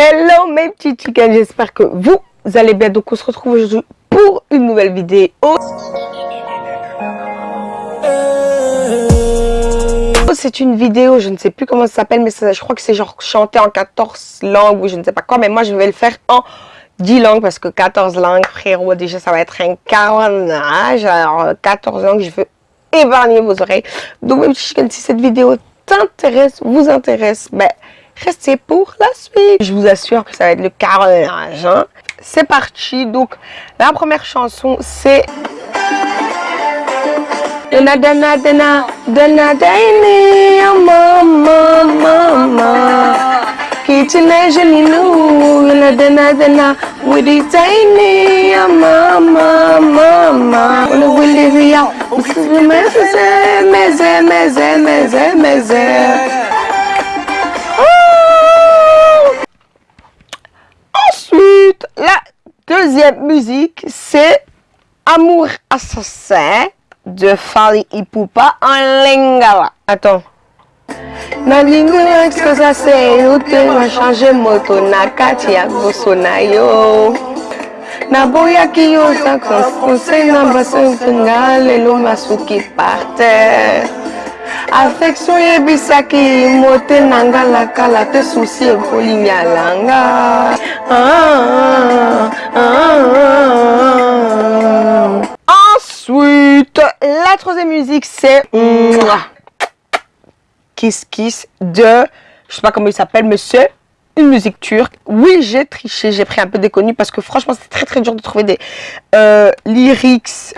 Hello mes petits chickens, j'espère que vous allez bien. Donc on se retrouve aujourd'hui pour une nouvelle vidéo. C'est une vidéo, je ne sais plus comment ça s'appelle, mais ça, je crois que c'est genre chanter en 14 langues ou je ne sais pas quoi. Mais moi je vais le faire en 10 langues parce que 14 langues, frérot, déjà ça va être un carnage. Alors 14 langues, je veux épargner vos oreilles. Donc mes petits chickens, si cette vidéo t'intéresse, vous intéresse, ben restez pour la suite. Je vous assure que ça va être le carnage. Hein. C'est parti. Donc, la première chanson, c'est... deuxième musique, c'est Amour assassin de Fali Ipupa en lingala. Attends. Na lingala expresa se ute na change moto na kati ya goso na yo. Na boya ki yo sa conseil na baso nga lelo masuki par terre. affection yebisaki mote na nga lakala te susi ekoli yalanga ah, ah, ah, musique c'est Kiss Kiss de je sais pas comment il s'appelle c'est une musique turque. Oui, j'ai triché, j'ai pris un peu déconnu parce que franchement, c'est très très dur de trouver des euh, lyrics.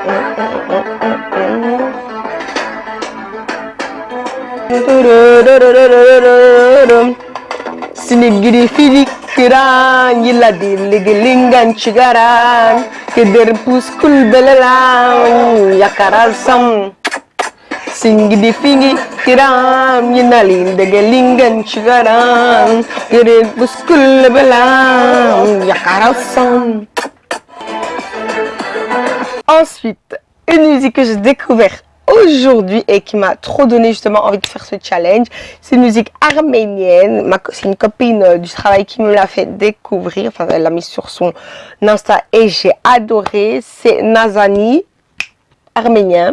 Ensuite, une musique que j'ai découverte aujourd'hui et qui m'a trop donné justement envie de faire ce challenge. C'est une musique arménienne. C'est une copine euh, du travail qui me l'a fait découvrir. Enfin, elle l'a mis sur son Insta et j'ai adoré. C'est Nazani, arménien.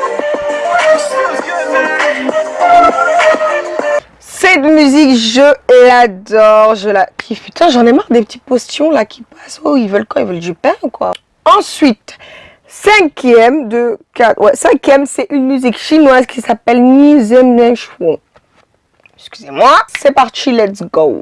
Je l'adore, je la kiffe. Putain, j'en ai marre des petits postillons là qui passent. Oh, ils veulent quoi? Ils veulent du pain ou quoi? Ensuite, cinquième de quatre. Ouais, cinquième, c'est une musique chinoise qui s'appelle Ni Zhen. Excusez-moi. C'est parti, let's go.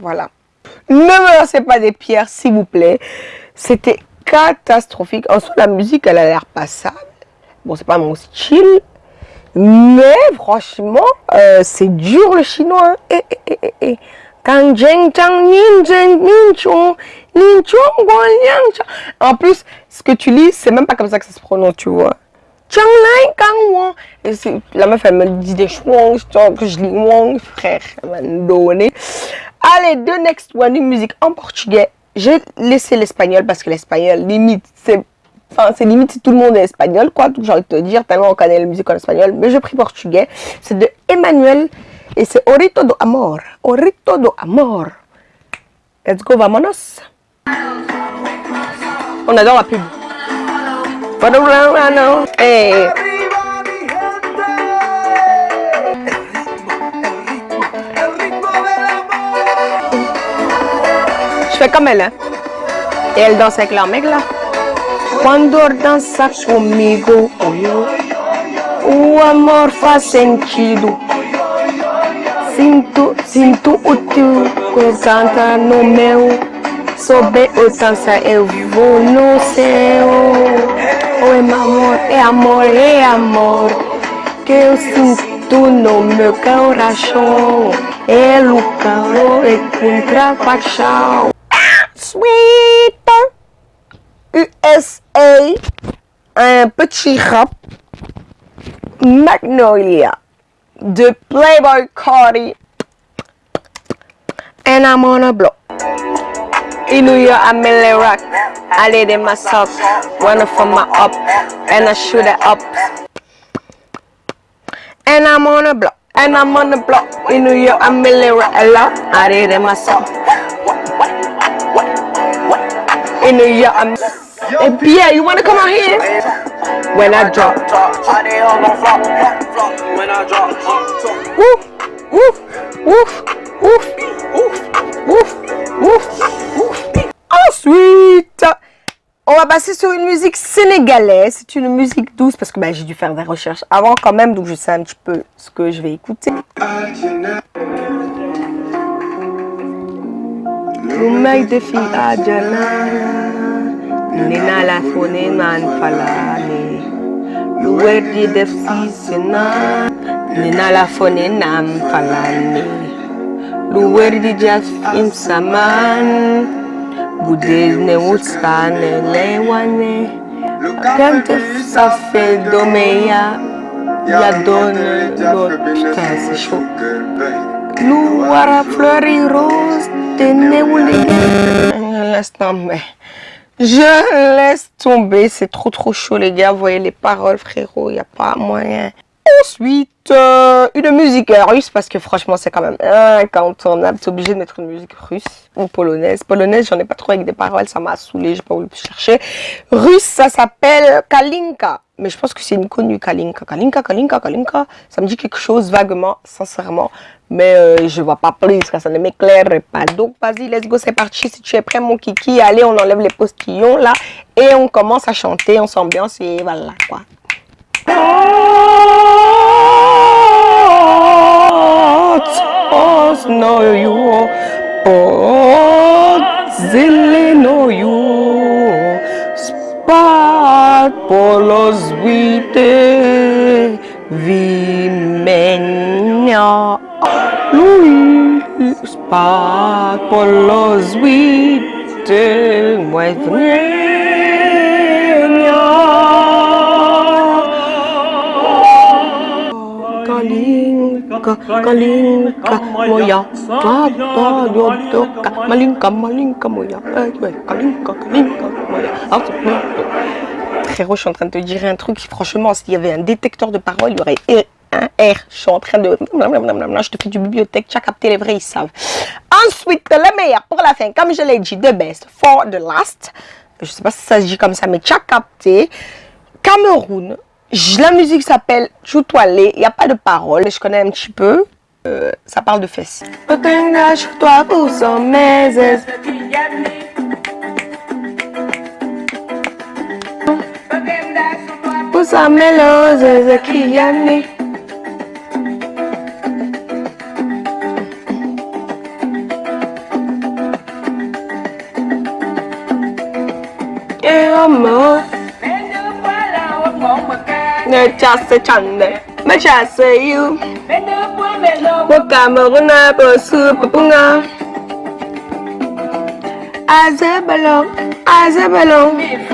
Voilà. Ne me lancez pas des pierres, s'il vous plaît. C'était catastrophique. En soi, la musique, elle a l'air passable. Bon, c'est pas mon style. Mais franchement, euh, c'est dur le chinois. Eh, eh, eh, eh. En plus, ce que tu lis, c'est même pas comme ça que ça se prononce, tu vois. Et la meuf, elle me dit des chouang, que je lis wang, frère, elle m'a donné. Allez, deux next one, une musique en portugais. J'ai laissé l'espagnol parce que l'espagnol, limite, c'est Enfin, c'est limite si tout le monde est espagnol, quoi. J'ai envie de te dire, tellement on connaît la musique en espagnol. Mais j'ai pris portugais. C'est de Emmanuel et c'est Orito do Amor. Orito do Amor. Let's go, vamonos. On adore la pub. Hey. Je fais comme elle, hein. Et elle danse avec leur mec là. Cuando danza conmigo, o amor faz sentido. Sinto, sinto o teu canta no meu. Sob o dança eu vou no céu. Oh, é amor, é amor, é amor. Que eu sinto no meu coração. É o calor e contra a paixão. Sweet USA, un petit rap Magnolia de Playboy Cardi and I'm on a block. In New York, I'm in rock. I did it myself, one from my up, and I shoot it up. And I'm on a block, and I'm on the block. In New York, I'm in rock a lot. I did it myself. In Pierre, you wanna come out here? When I drop. Woof, woof, woof, woof, woof, woof, woof. Ensuite, on va passer sur une musique sénégalaise. C'est une musique douce parce que ben, j'ai dû faire des recherches avant quand même, donc je sais un petit peu ce que je vais écouter. Umeide fi jana, Nina la fone man falani Luwerdi def sisina Nina la fone nam falani Luwerdi jaf im saman Budezne utstane lewane Kante safe domeya Ya done lot putain c'est chaud Rose Laisse tomber. Je laisse tomber. C'est trop trop chaud les gars. Vous voyez les paroles frérot. Il n'y a pas moyen. Ensuite, euh, une musique russe parce que franchement c'est quand même incontournable. Tu obligé de mettre une musique russe ou polonaise. Polonaise, j'en ai pas trop avec des paroles, ça m'a saoulé, j'ai pas voulu chercher. Russe, ça s'appelle Kalinka. Mais je pense que c'est une connue Kalinka. Kalinka, Kalinka, Kalinka. Ça me dit quelque chose vaguement, sincèrement. Mais euh, je vois pas plus, ça ne m'éclaire pas. Donc vas-y, let's go, c'est parti. Si tu es prêt mon kiki, allez, on enlève les postillons là. Et on commence à chanter, on s'ambiance et voilà quoi. oh polos vitae vimenia Luis par polos vitae vimenia Kalinka, kalinka moja, vapaa juottoka, malinka, malinka moja, ei, kalinka, kalinka moja, asut frérot je suis en train de te dire un truc. Franchement s'il y avait un détecteur de parole il y aurait un R. Je suis en train de je te fais du bibliothèque. Tu as capté les vrais ils savent. Ensuite le meilleur pour la fin. Comme je l'ai dit the best for the last. Je sais pas si ça se dit comme ça mais tu as capté. Cameroun la musique s'appelle Choutoualé, il n'y a pas de paroles, je connais un petit peu. Euh, ça parle de fesses. Toi pour son meses. Pour sa mélose, qui y a Et amour ne chasse chande ma chasse you wakamuruna bosu papunga azabalo azabalo oyaka cheni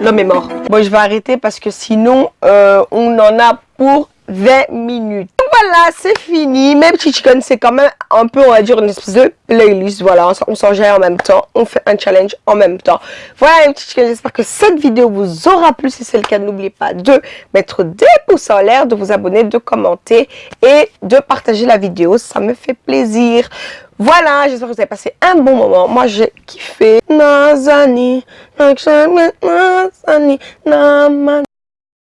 L'homme est mort. Bon, je vais arrêter parce que sinon, euh, on en a pour 20 minutes voilà, c'est fini. Même Chicken, c'est quand même un peu, on va dire, une espèce de playlist. Voilà, on s'en gère en même temps. On fait un challenge en même temps. Voilà, Chicken, j'espère que cette vidéo vous aura plu. Si c'est le cas, n'oubliez pas de mettre des pouces en l'air, de vous abonner, de commenter et de partager la vidéo. Ça me fait plaisir. Voilà, j'espère que vous avez passé un bon moment. Moi, j'ai kiffé.